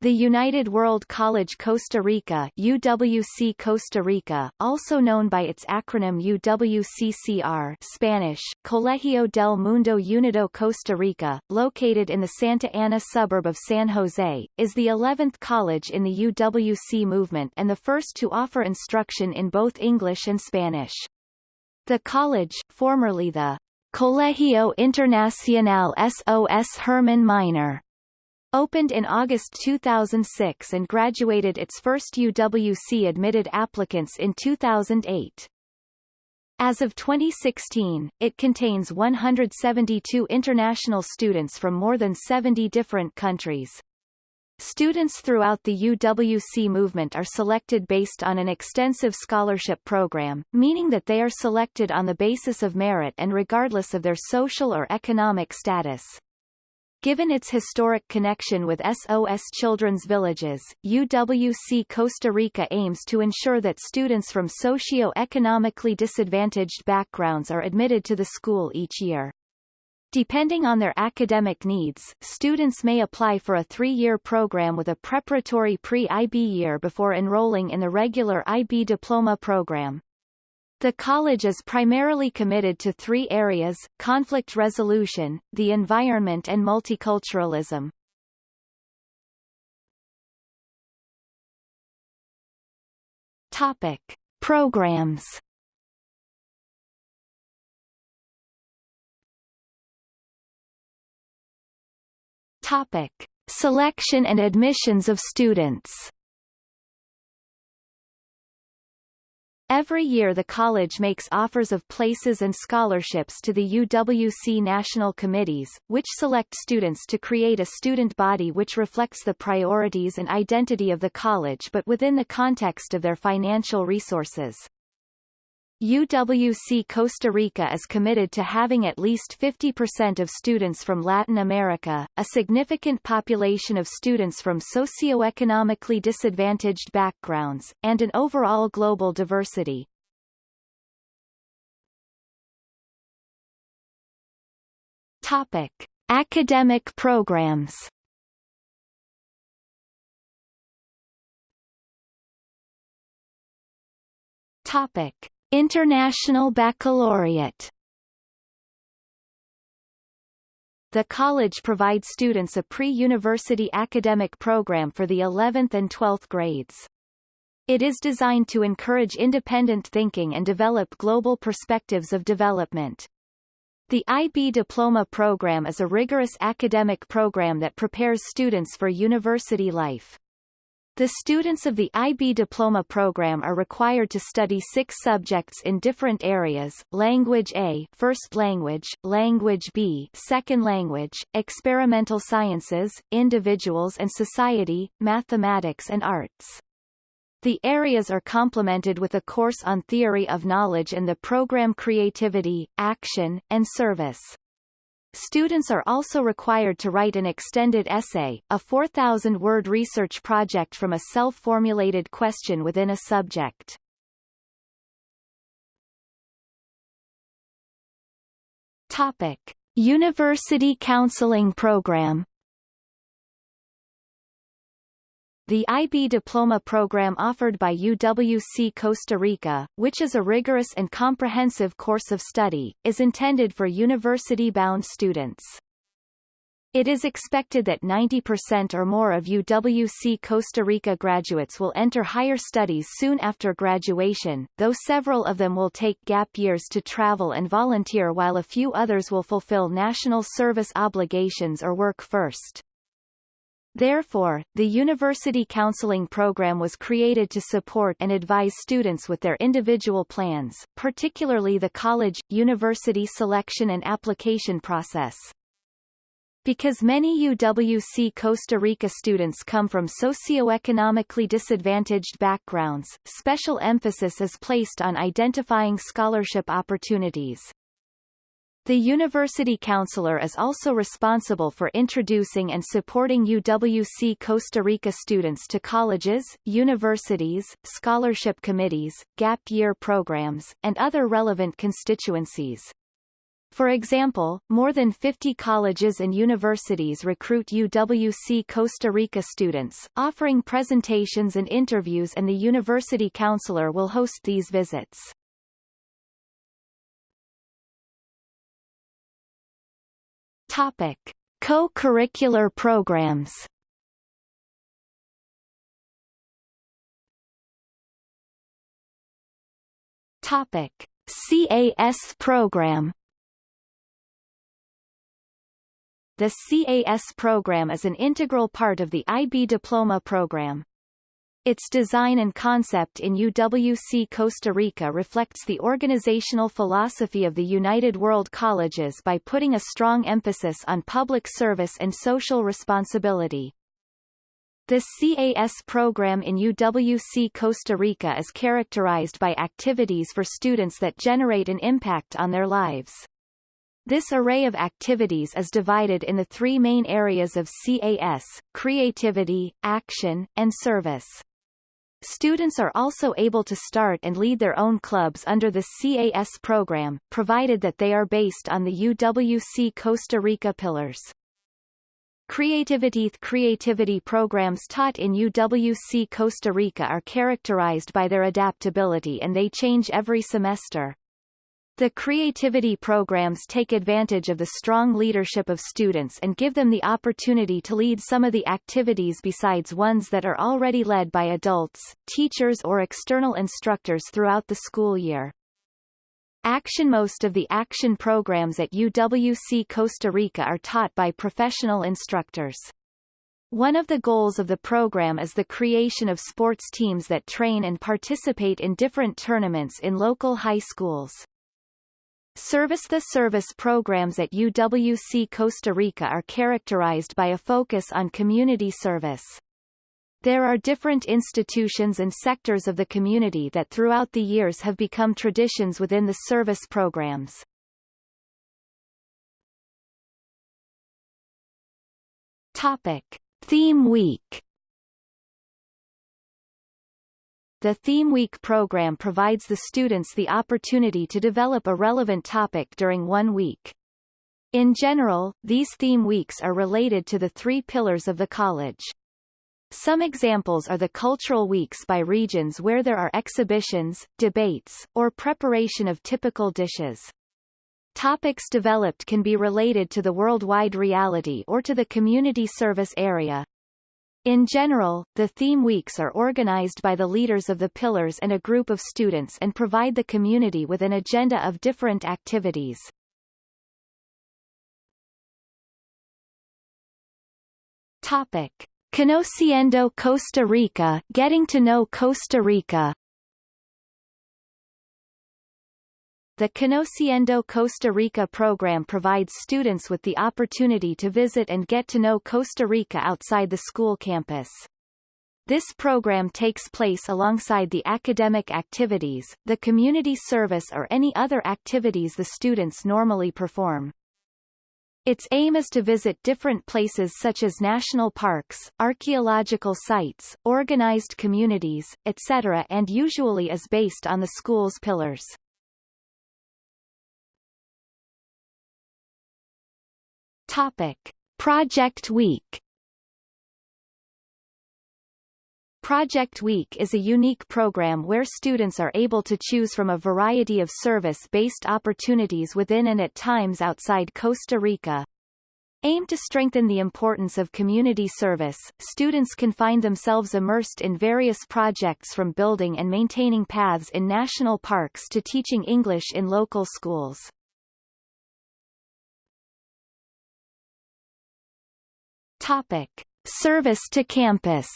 The United World College Costa Rica UWC Costa Rica, also known by its acronym UWCCR Spanish, Colegio del Mundo Unido Costa Rica, located in the Santa Ana suburb of San Jose, is the 11th college in the UWC movement and the first to offer instruction in both English and Spanish. The college, formerly the Colegio Internacional SOS Hermann Gmeiner, Opened in August 2006 and graduated its first UWC-admitted applicants in 2008. As of 2016, it contains 172 international students from more than 70 different countries. Students throughout the UWC movement are selected based on an extensive scholarship program, meaning that they are selected on the basis of merit and regardless of their social or economic status. Given its historic connection with SOS Children's Villages, UWC Costa Rica aims to ensure that students from socio-economically disadvantaged backgrounds are admitted to the school each year. Depending on their academic needs, students may apply for a three-year program with a preparatory pre-IB year before enrolling in the regular IB diploma program. The college is primarily committed to three areas, conflict resolution, the environment and multiculturalism. Topic. Programs Topic. Selection and admissions of students Every year the college makes offers of places and scholarships to the UWC national committees, which select students to create a student body which reflects the priorities and identity of the college but within the context of their financial resources. UWC Costa Rica is committed to having at least 50% of students from Latin America, a significant population of students from socioeconomically disadvantaged backgrounds, and an overall global diversity. Topic. Academic programs Topic. International Baccalaureate The college provides students a pre-university academic program for the 11th and 12th grades. It is designed to encourage independent thinking and develop global perspectives of development. The IB Diploma program is a rigorous academic program that prepares students for university life. The students of the IB diploma program are required to study six subjects in different areas, language A first language, language B second language, experimental sciences, individuals and society, mathematics and arts. The areas are complemented with a course on theory of knowledge and the program creativity, action, and service. Students are also required to write an extended essay, a 4,000-word research project from a self-formulated question within a subject. Topic. University Counseling Program The IB diploma program offered by UWC Costa Rica, which is a rigorous and comprehensive course of study, is intended for university-bound students. It is expected that 90% or more of UWC Costa Rica graduates will enter higher studies soon after graduation, though several of them will take gap years to travel and volunteer while a few others will fulfill national service obligations or work first. Therefore, the University Counseling Program was created to support and advise students with their individual plans, particularly the college-university selection and application process. Because many UWC Costa Rica students come from socioeconomically disadvantaged backgrounds, special emphasis is placed on identifying scholarship opportunities. The university counselor is also responsible for introducing and supporting UWC Costa Rica students to colleges, universities, scholarship committees, gap year programs, and other relevant constituencies. For example, more than 50 colleges and universities recruit UWC Costa Rica students, offering presentations and interviews and the university counselor will host these visits. Topic. Co-curricular programs Topic. CAS program The CAS program is an integral part of the IB Diploma program. Its design and concept in UWC Costa Rica reflects the organizational philosophy of the United World Colleges by putting a strong emphasis on public service and social responsibility. The CAS program in UWC Costa Rica is characterized by activities for students that generate an impact on their lives. This array of activities is divided in the three main areas of CAS, creativity, action, and service. Students are also able to start and lead their own clubs under the CAS program, provided that they are based on the UWC Costa Rica pillars. Creativity Creativity programs taught in UWC Costa Rica are characterized by their adaptability and they change every semester. The creativity programs take advantage of the strong leadership of students and give them the opportunity to lead some of the activities besides ones that are already led by adults, teachers or external instructors throughout the school year. Action Most of the action programs at UWC Costa Rica are taught by professional instructors. One of the goals of the program is the creation of sports teams that train and participate in different tournaments in local high schools. Service The service programs at UWC Costa Rica are characterized by a focus on community service. There are different institutions and sectors of the community that throughout the years have become traditions within the service programs. Topic. Theme Week The Theme Week program provides the students the opportunity to develop a relevant topic during one week. In general, these theme weeks are related to the three pillars of the college. Some examples are the cultural weeks by regions where there are exhibitions, debates, or preparation of typical dishes. Topics developed can be related to the worldwide reality or to the community service area. In general, the theme weeks are organized by the leaders of the pillars and a group of students and provide the community with an agenda of different activities. Topic. Conociendo Costa Rica Getting to know Costa Rica The Conociendo Costa Rica program provides students with the opportunity to visit and get to know Costa Rica outside the school campus. This program takes place alongside the academic activities, the community service or any other activities the students normally perform. Its aim is to visit different places such as national parks, archaeological sites, organized communities, etc. and usually is based on the school's pillars. Topic. Project Week Project Week is a unique program where students are able to choose from a variety of service-based opportunities within and at times outside Costa Rica. Aimed to strengthen the importance of community service, students can find themselves immersed in various projects from building and maintaining paths in national parks to teaching English in local schools. Topic. Service to campus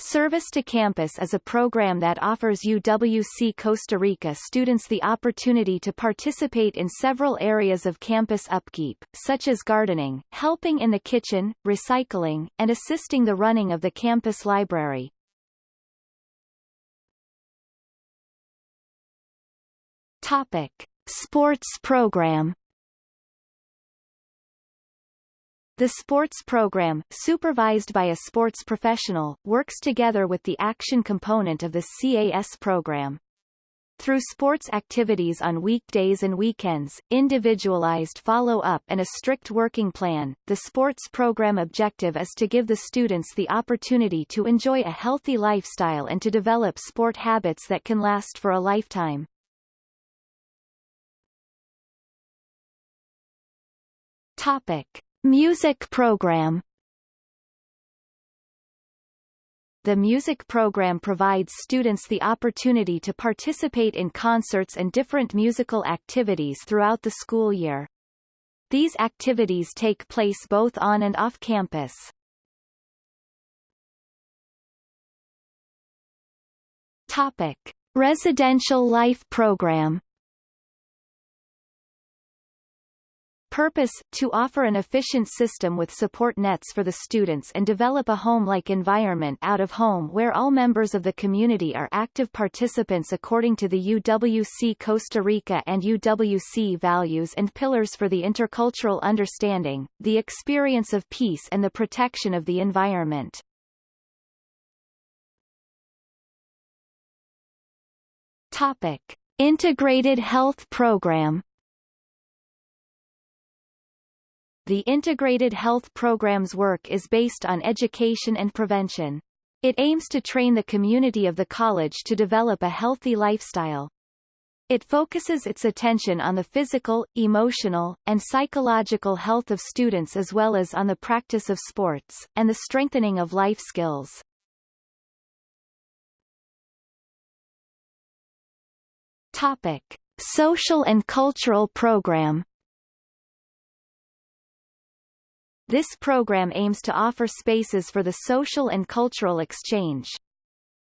Service to Campus is a program that offers UWC Costa Rica students the opportunity to participate in several areas of campus upkeep, such as gardening, helping in the kitchen, recycling, and assisting the running of the campus library. Topic. Sports program The sports program, supervised by a sports professional, works together with the action component of the CAS program. Through sports activities on weekdays and weekends, individualized follow-up and a strict working plan, the sports program objective is to give the students the opportunity to enjoy a healthy lifestyle and to develop sport habits that can last for a lifetime. Topic. Music program The music program provides students the opportunity to participate in concerts and different musical activities throughout the school year. These activities take place both on and off campus. Topic. Residential Life Program Purpose, to offer an efficient system with support nets for the students and develop a home-like environment out of home where all members of the community are active participants according to the UWC Costa Rica and UWC values and pillars for the intercultural understanding, the experience of peace and the protection of the environment. Topic. Integrated Health Program The Integrated Health Program's work is based on education and prevention. It aims to train the community of the college to develop a healthy lifestyle. It focuses its attention on the physical, emotional, and psychological health of students as well as on the practice of sports, and the strengthening of life skills. Topic. Social and cultural program This program aims to offer spaces for the social and cultural exchange.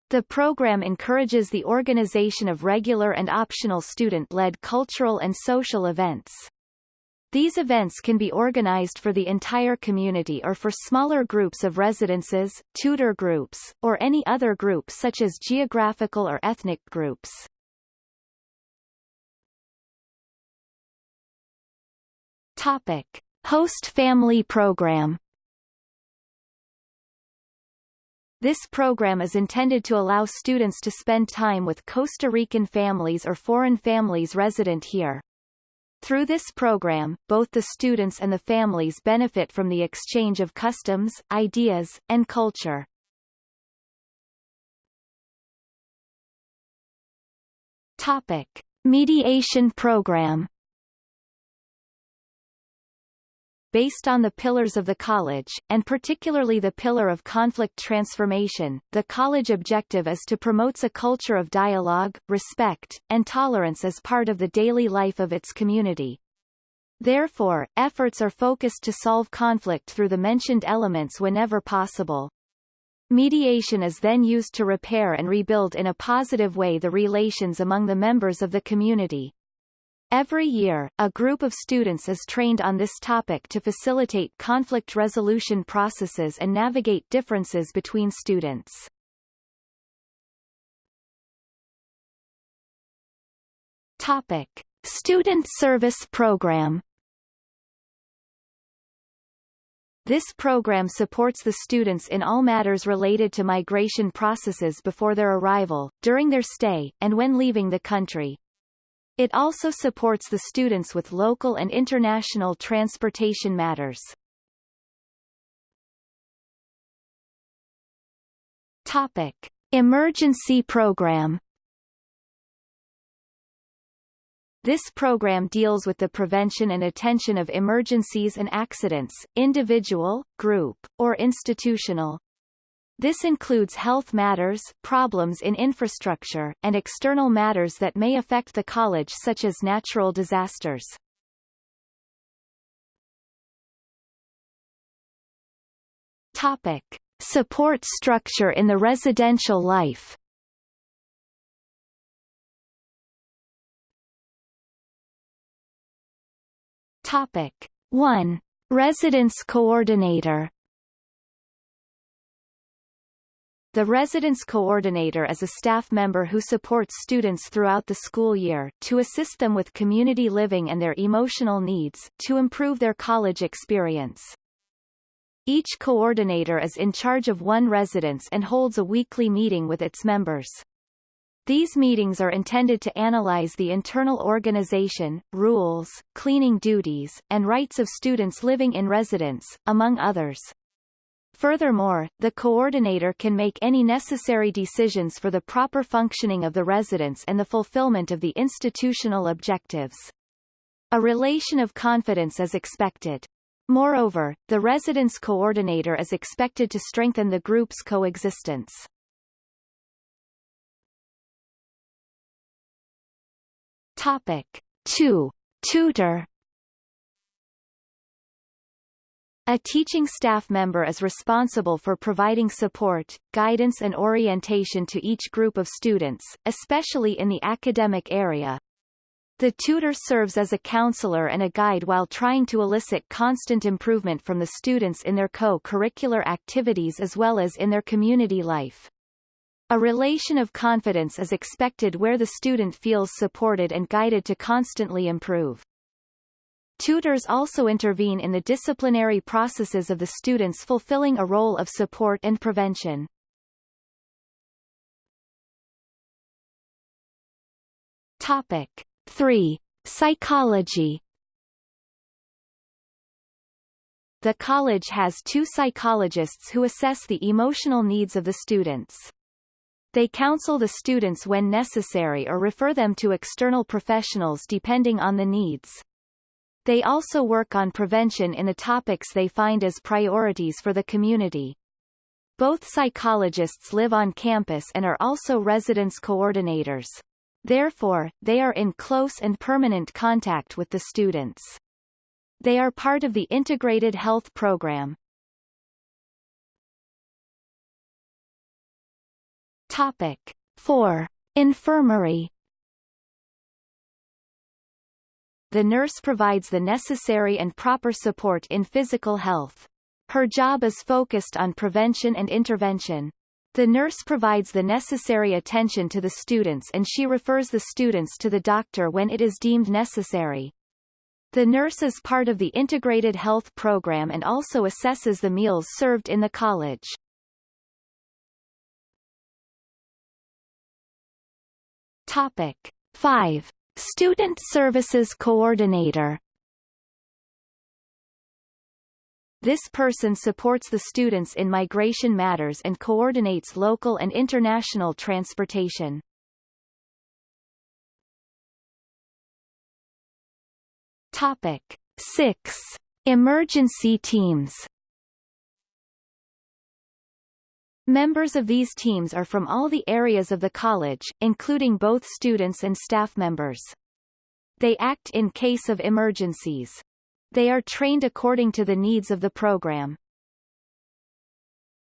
The program encourages the organization of regular and optional student-led cultural and social events. These events can be organized for the entire community or for smaller groups of residences, tutor groups, or any other group such as geographical or ethnic groups. Topic. Host Family Program This program is intended to allow students to spend time with Costa Rican families or foreign families resident here. Through this program, both the students and the families benefit from the exchange of customs, ideas, and culture. Topic. Mediation program based on the pillars of the college, and particularly the pillar of conflict transformation. The college objective is to promote a culture of dialogue, respect, and tolerance as part of the daily life of its community. Therefore, efforts are focused to solve conflict through the mentioned elements whenever possible. Mediation is then used to repair and rebuild in a positive way the relations among the members of the community. Every year, a group of students is trained on this topic to facilitate conflict resolution processes and navigate differences between students. Topic. Student Service Program This program supports the students in all matters related to migration processes before their arrival, during their stay, and when leaving the country. It also supports the students with local and international transportation matters. Topic. Emergency Program This program deals with the prevention and attention of emergencies and accidents, individual, group, or institutional. This includes health matters, problems in infrastructure, and external matters that may affect the college such as natural disasters. Topic. Support structure in the residential life Topic 1. Residence Coordinator The residence coordinator is a staff member who supports students throughout the school year, to assist them with community living and their emotional needs, to improve their college experience. Each coordinator is in charge of one residence and holds a weekly meeting with its members. These meetings are intended to analyze the internal organization, rules, cleaning duties, and rights of students living in residence, among others. Furthermore, the coordinator can make any necessary decisions for the proper functioning of the residence and the fulfillment of the institutional objectives. A relation of confidence is expected. Moreover, the residence coordinator is expected to strengthen the group's coexistence. Topic 2. Tutor A teaching staff member is responsible for providing support, guidance and orientation to each group of students, especially in the academic area. The tutor serves as a counselor and a guide while trying to elicit constant improvement from the students in their co-curricular activities as well as in their community life. A relation of confidence is expected where the student feels supported and guided to constantly improve. Tutors also intervene in the disciplinary processes of the students fulfilling a role of support and prevention. Topic 3. Psychology The college has two psychologists who assess the emotional needs of the students. They counsel the students when necessary or refer them to external professionals depending on the needs. They also work on prevention in the topics they find as priorities for the community. Both psychologists live on campus and are also residence coordinators. Therefore, they are in close and permanent contact with the students. They are part of the Integrated Health Program, Topic 4. Infirmary The nurse provides the necessary and proper support in physical health. Her job is focused on prevention and intervention. The nurse provides the necessary attention to the students and she refers the students to the doctor when it is deemed necessary. The nurse is part of the Integrated Health Program and also assesses the meals served in the college. Topic 5. Student Services Coordinator This person supports the students in migration matters and coordinates local and international transportation. Topic 6. Emergency teams Members of these teams are from all the areas of the college, including both students and staff members. They act in case of emergencies. They are trained according to the needs of the program.